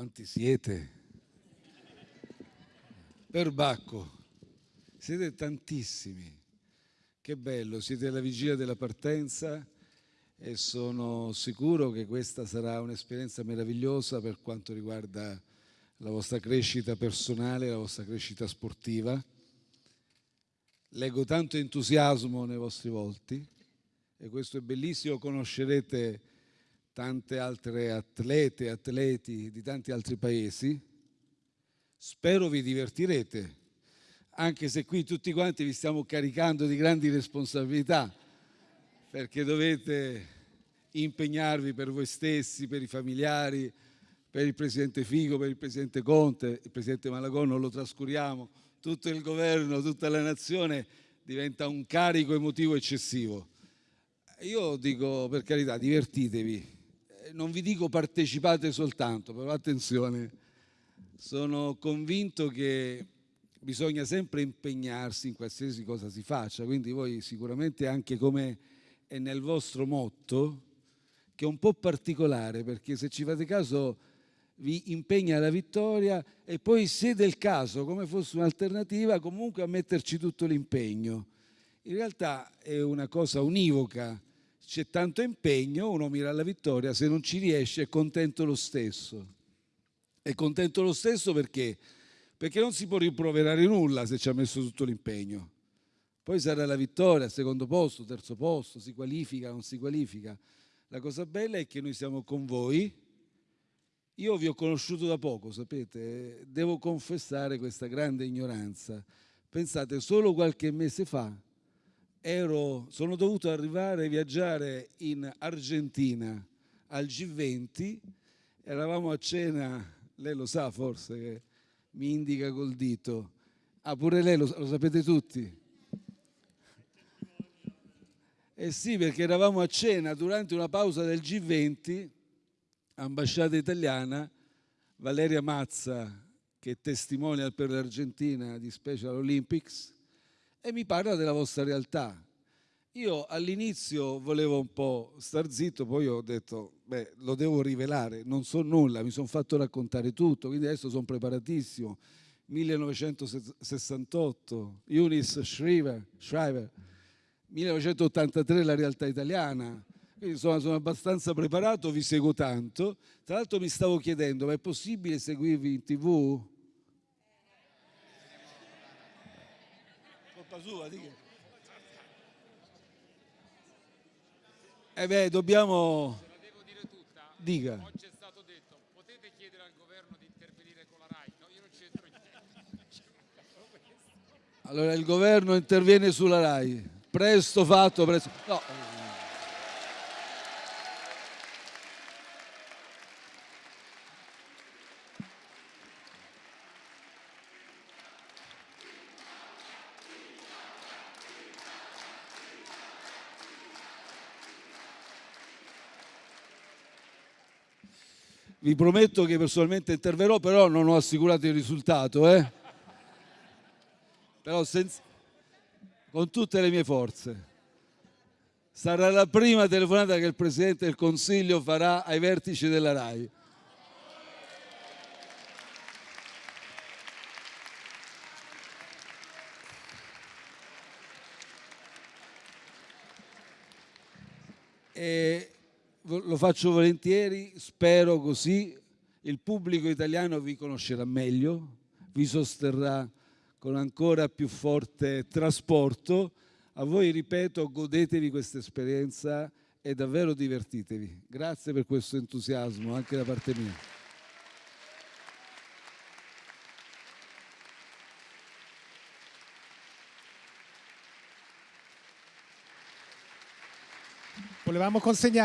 Quanti siete? Perbacco, siete tantissimi. Che bello, siete alla vigilia della partenza e sono sicuro che questa sarà un'esperienza meravigliosa per quanto riguarda la vostra crescita personale, la vostra crescita sportiva. Leggo tanto entusiasmo nei vostri volti e questo è bellissimo, conoscerete tante altre atlete, atleti di tanti altri paesi. Spero vi divertirete, anche se qui tutti quanti vi stiamo caricando di grandi responsabilità, perché dovete impegnarvi per voi stessi, per i familiari, per il presidente Figo, per il presidente Conte, il presidente Malagò non lo trascuriamo, tutto il governo, tutta la nazione diventa un carico emotivo eccessivo. Io dico per carità, divertitevi, non vi dico partecipate soltanto, però attenzione, sono convinto che bisogna sempre impegnarsi in qualsiasi cosa si faccia, quindi voi sicuramente anche come è nel vostro motto, che è un po' particolare perché se ci fate caso vi impegna alla vittoria e poi se del caso, come fosse un'alternativa, comunque a metterci tutto l'impegno. In realtà è una cosa univoca, c'è tanto impegno, uno mira alla vittoria, se non ci riesce è contento lo stesso. È contento lo stesso perché? Perché non si può rimproverare nulla se ci ha messo tutto l'impegno. Poi sarà la vittoria, secondo posto, terzo posto, si qualifica, non si qualifica. La cosa bella è che noi siamo con voi. Io vi ho conosciuto da poco, sapete, devo confessare questa grande ignoranza. Pensate, solo qualche mese fa ero, sono dovuto arrivare a viaggiare in Argentina al G20, eravamo a cena, lei lo sa forse che mi indica col dito, ah pure lei lo, lo sapete tutti? Eh sì, perché eravamo a cena durante una pausa del G20, ambasciata italiana, Valeria Mazza, che è testimonial per l'Argentina di Special Olympics, e mi parla della vostra realtà. Io all'inizio volevo un po' star zitto, poi ho detto, beh, lo devo rivelare, non so nulla, mi sono fatto raccontare tutto, quindi adesso sono preparatissimo. 1968, Eunice Shriver, Shriver 1983 la realtà italiana, quindi insomma sono abbastanza preparato, vi seguo tanto. Tra l'altro mi stavo chiedendo, ma è possibile seguirvi in tv? Colpa sua, dica. Eh beh, dobbiamo... La devo dire tutta? Dica. Oggi è stato detto, potete chiedere al governo di intervenire con la RAI? No, io non c'entro niente. Allora il governo interviene sulla RAI. Presto fatto, presto... No. Vi prometto che personalmente interverrò, però non ho assicurato il risultato. Eh? Però senza... con tutte le mie forze. Sarà la prima telefonata che il Presidente del Consiglio farà ai vertici della RAI. E lo faccio volentieri, spero così, il pubblico italiano vi conoscerà meglio, vi sosterrà con ancora più forte trasporto. A voi, ripeto, godetevi questa esperienza e davvero divertitevi. Grazie per questo entusiasmo anche da parte mia. Volevamo consegnare